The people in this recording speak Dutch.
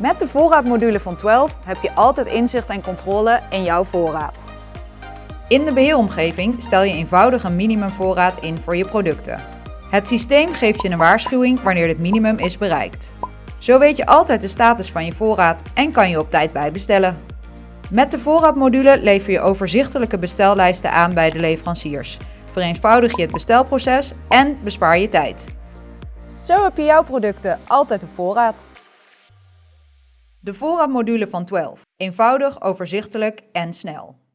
Met de voorraadmodule van 12 heb je altijd inzicht en controle in jouw voorraad. In de beheeromgeving stel je eenvoudig een minimumvoorraad in voor je producten. Het systeem geeft je een waarschuwing wanneer het minimum is bereikt. Zo weet je altijd de status van je voorraad en kan je op tijd bijbestellen. Met de voorraadmodule lever je overzichtelijke bestellijsten aan bij de leveranciers. Vereenvoudig je het bestelproces en bespaar je tijd. Zo heb je jouw producten altijd op voorraad. De voorraadmodule van 12. Eenvoudig, overzichtelijk en snel.